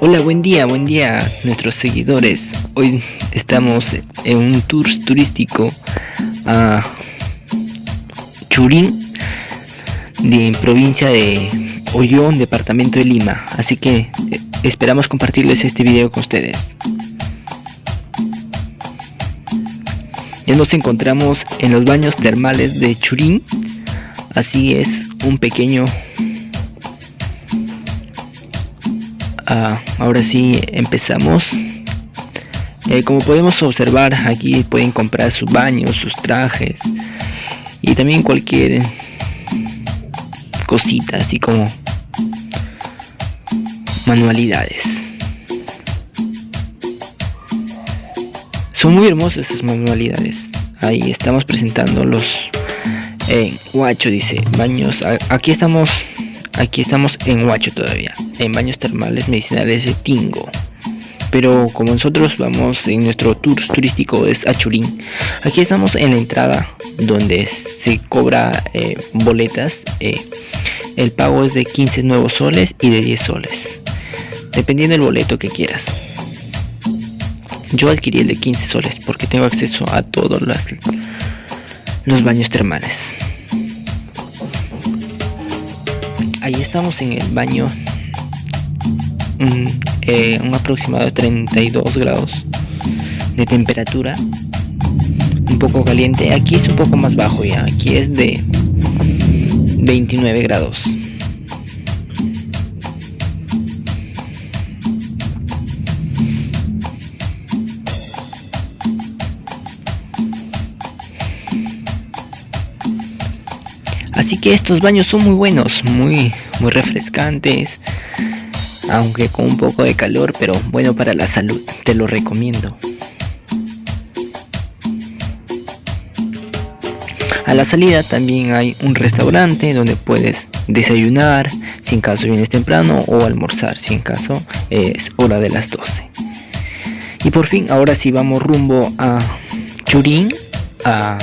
Hola, buen día, buen día nuestros seguidores. Hoy estamos en un tour turístico a Churín, de provincia de Ollón, departamento de Lima. Así que eh, esperamos compartirles este video con ustedes. Ya nos encontramos en los baños termales de Churín. Así es, un pequeño Ah, ahora sí empezamos. Eh, como podemos observar aquí pueden comprar sus baños sus trajes y también cualquier cosita así como manualidades. Son muy hermosas esas manualidades. Ahí estamos presentando los eh, guacho dice baños. Aquí estamos Aquí estamos en Huacho todavía, en baños termales medicinales de Tingo. Pero como nosotros vamos en nuestro tour turístico es Achurín, aquí estamos en la entrada donde se cobra eh, boletas. Eh, el pago es de 15 nuevos soles y de 10 soles, dependiendo del boleto que quieras. Yo adquirí el de 15 soles porque tengo acceso a todos los baños termales. Ahí estamos en el baño. Eh, un, aproximado de 32 grados de temperatura. Un poco caliente. Aquí es un poco más bajo ya. Aquí es de 29 grados. Así que estos baños son muy buenos, muy, muy refrescantes, aunque con un poco de calor, pero bueno para la salud, te lo recomiendo. A la salida también hay un restaurante donde puedes desayunar si en caso vienes temprano o almorzar si en caso es hora de las 12. Y por fin ahora sí vamos rumbo a Churín a